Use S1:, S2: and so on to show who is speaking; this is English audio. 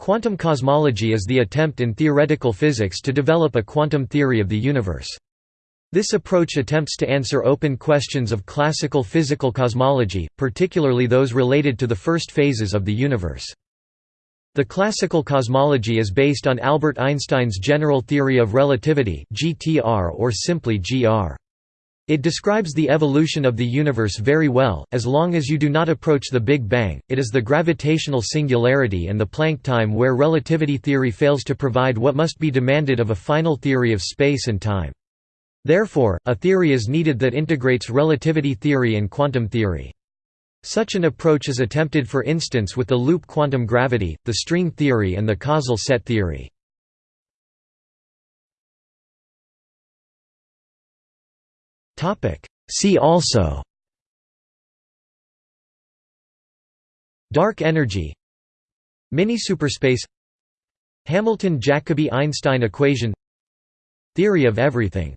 S1: Quantum cosmology is the attempt in theoretical physics to develop a quantum theory of the universe. This approach attempts to answer open questions of classical physical cosmology, particularly those related to the first phases of the universe. The classical cosmology is based on Albert Einstein's general theory of relativity (GTR) or simply GR. It describes the evolution of the universe very well, as long as you do not approach the Big Bang, it is the gravitational singularity and the Planck time where relativity theory fails to provide what must be demanded of a final theory of space and time. Therefore, a theory is needed that integrates relativity theory and quantum theory. Such an approach is attempted for instance with the loop quantum gravity, the string theory and the causal set theory. See also. Dark energy. Mini-superspace Hamilton-Jacobi-Einstein equation. Theory of everything